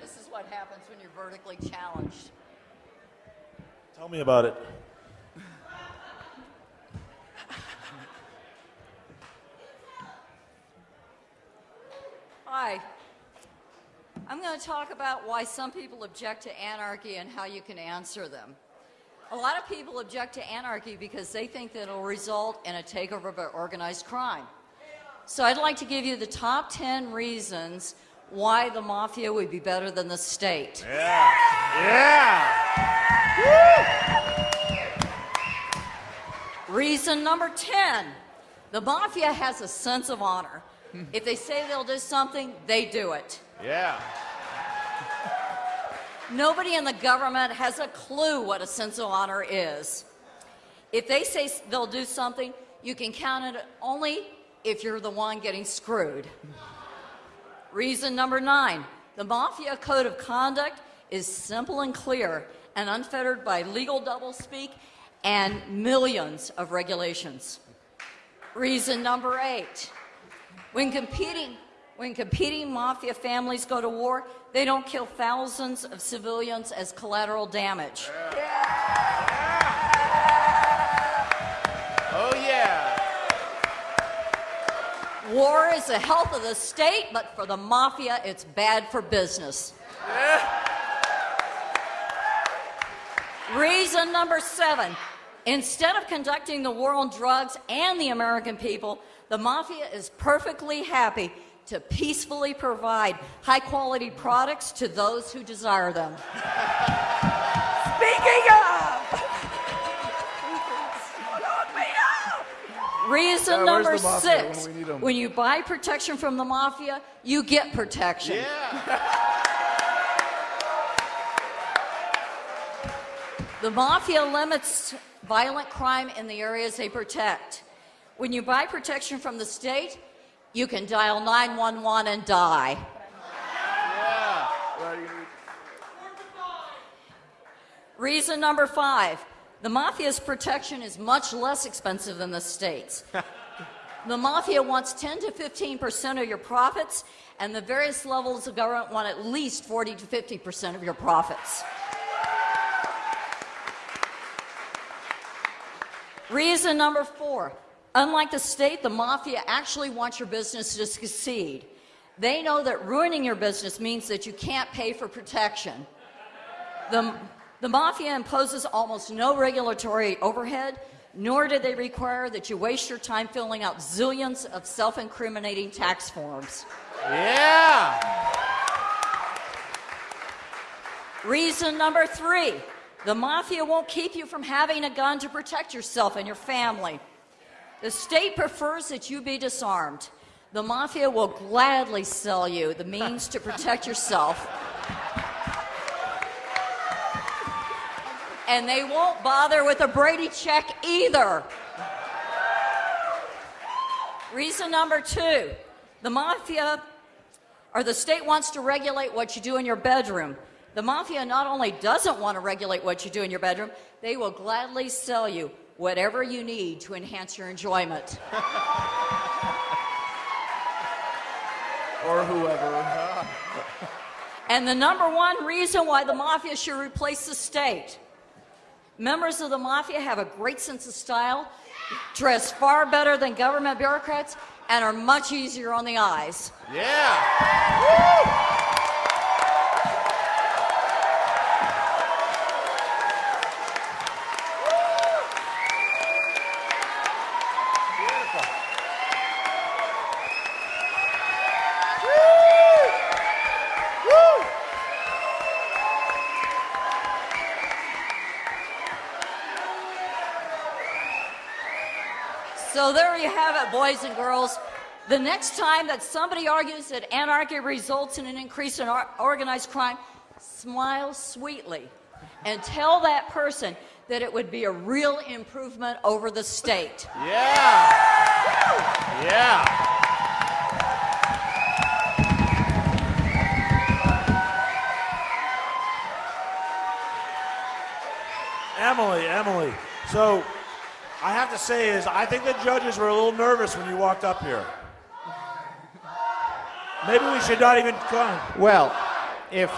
This is what happens when you're vertically challenged. Tell me about it. Hi. I'm going to talk about why some people object to anarchy and how you can answer them. A lot of people object to anarchy because they think that it'll result in a takeover by organized crime. So I'd like to give you the top 10 reasons why the mafia would be better than the state. Yeah. Yeah. Reason number 10 the mafia has a sense of honor. Hmm. If they say they'll do something, they do it. Yeah. Nobody in the government has a clue what a sense of honor is. If they say they'll do something, you can count it only if you're the one getting screwed. Reason number nine, the Mafia Code of Conduct is simple and clear and unfettered by legal doublespeak and millions of regulations. Reason number eight, when competing, when competing mafia families go to war, they don't kill thousands of civilians as collateral damage. Oh, War is the health of the state, but for the mafia, it's bad for business. Reason number seven. Instead of conducting the war on drugs and the American people, the mafia is perfectly happy to peacefully provide high quality products to those who desire them. Speaking of! Reason Yeah, number six when we need 'em? when you buy protection from the mafia, you get protection. Yeah. The mafia limits violent crime in the areas they protect. When you buy protection from the state, you can dial 911 and die. Reason number five the mafia's protection is much less expensive than the state's. the mafia wants 10 to 15 percent of your profits, and the various levels of government want at least 40 to 50 percent of your profits. Reason number four unlike the state, the mafia actually wants your business to succeed. They know that ruining your business means that you can't pay for protection. The, the mafia imposes almost no regulatory overhead, nor do they require that you waste your time filling out zillions of self incriminating tax forms. Yeah. Reason number three the mafia won't keep you from having a gun to protect yourself and your family. The state prefers that you be disarmed. The mafia will gladly sell you the means to protect yourself. And they won't bother with a Brady check either. Reason number two the mafia or the state wants to regulate what you do in your bedroom. The mafia not only doesn't want to regulate what you do in your bedroom, they will gladly sell you whatever you need to enhance your enjoyment. Or whoever. And the number one reason why the mafia should replace the state. Members of the mafia have a great sense of style, dress far better than government bureaucrats, and are much easier on the eyes. Yeah. So there you have it, boys and girls. The next time that somebody argues that anarchy results in an increase in or- organized crime, smile sweetly and tell that person that it would be a real improvement over the state. Yeah. Yeah. Emily, Emily. So I have to say is I think the judges were a little nervous when you walked up here. Maybe we should not even come. Well, if